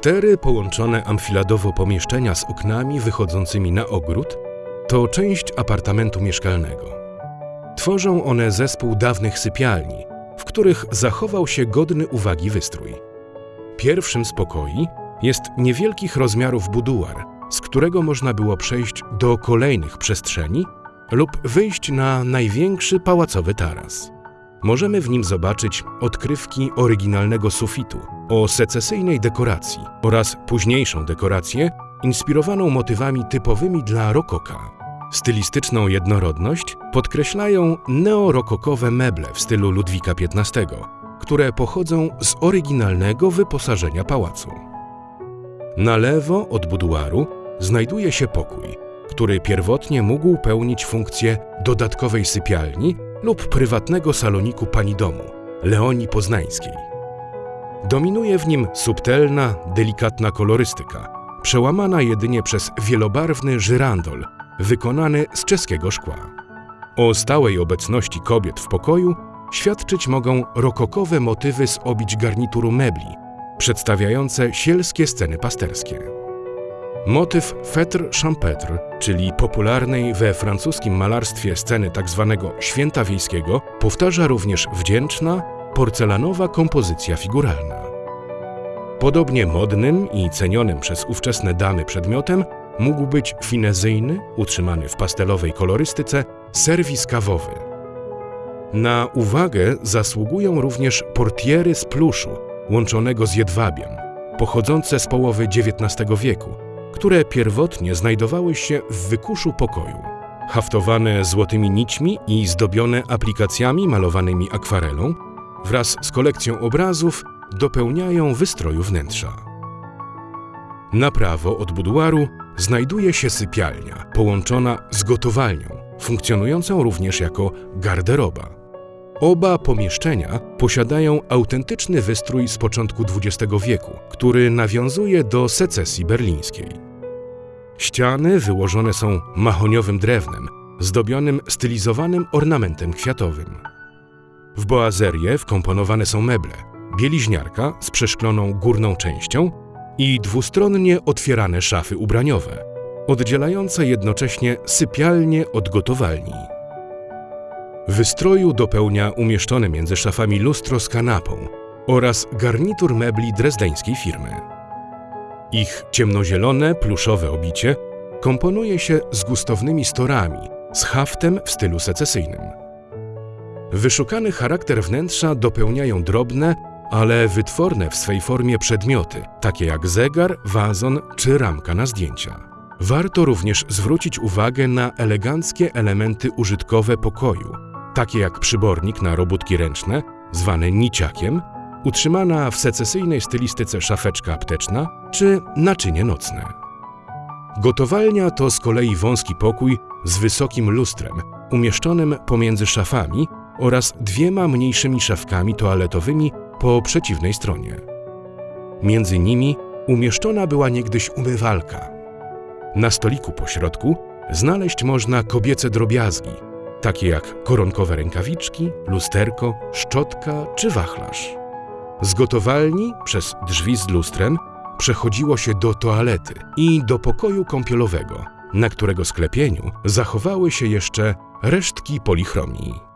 Cztery połączone amfiladowo pomieszczenia z oknami wychodzącymi na ogród to część apartamentu mieszkalnego. Tworzą one zespół dawnych sypialni, w których zachował się godny uwagi wystrój. Pierwszym z pokoi jest niewielkich rozmiarów buduar, z którego można było przejść do kolejnych przestrzeni lub wyjść na największy pałacowy taras. Możemy w nim zobaczyć odkrywki oryginalnego sufitu o secesyjnej dekoracji oraz późniejszą dekorację inspirowaną motywami typowymi dla rokoka. Stylistyczną jednorodność podkreślają neorokokowe meble w stylu Ludwika XV, które pochodzą z oryginalnego wyposażenia pałacu. Na lewo od buduaru znajduje się pokój, który pierwotnie mógł pełnić funkcję dodatkowej sypialni lub prywatnego saloniku pani domu, Leonii Poznańskiej. Dominuje w nim subtelna, delikatna kolorystyka, przełamana jedynie przez wielobarwny żyrandol wykonany z czeskiego szkła. O stałej obecności kobiet w pokoju świadczyć mogą rokokowe motywy z obić garnituru mebli, przedstawiające sielskie sceny pasterskie. Motyw fetr champêtre, czyli popularnej we francuskim malarstwie sceny tzw. Tak święta wiejskiego, powtarza również wdzięczna, porcelanowa kompozycja figuralna. Podobnie modnym i cenionym przez ówczesne damy przedmiotem mógł być finezyjny, utrzymany w pastelowej kolorystyce, serwis kawowy. Na uwagę zasługują również portiery z pluszu, łączonego z jedwabiem, pochodzące z połowy XIX wieku, które pierwotnie znajdowały się w wykuszu pokoju. Haftowane złotymi nićmi i zdobione aplikacjami malowanymi akwarelą, wraz z kolekcją obrazów dopełniają wystroju wnętrza. Na prawo od buduaru znajduje się sypialnia połączona z gotowalnią, funkcjonującą również jako garderoba. Oba pomieszczenia posiadają autentyczny wystrój z początku XX wieku, który nawiązuje do secesji berlińskiej. Ściany wyłożone są mahoniowym drewnem, zdobionym stylizowanym ornamentem kwiatowym. W boazerię wkomponowane są meble, bieliźniarka z przeszkloną górną częścią i dwustronnie otwierane szafy ubraniowe, oddzielające jednocześnie sypialnię od gotowalni. Wystroju dopełnia umieszczone między szafami lustro z kanapą oraz garnitur mebli drezdeńskiej firmy. Ich ciemnozielone, pluszowe obicie komponuje się z gustownymi storami, z haftem w stylu secesyjnym. Wyszukany charakter wnętrza dopełniają drobne, ale wytworne w swej formie przedmioty, takie jak zegar, wazon czy ramka na zdjęcia. Warto również zwrócić uwagę na eleganckie elementy użytkowe pokoju, takie jak przybornik na robótki ręczne, zwany niciakiem, utrzymana w secesyjnej stylistyce szafeczka apteczna czy naczynie nocne. Gotowalnia to z kolei wąski pokój z wysokim lustrem, umieszczonym pomiędzy szafami oraz dwiema mniejszymi szafkami toaletowymi po przeciwnej stronie. Między nimi umieszczona była niegdyś umywalka. Na stoliku po środku znaleźć można kobiece drobiazgi, takie jak koronkowe rękawiczki, lusterko, szczotka czy wachlarz. Z gotowalni przez drzwi z lustrem przechodziło się do toalety i do pokoju kąpielowego, na którego sklepieniu zachowały się jeszcze resztki polichromii.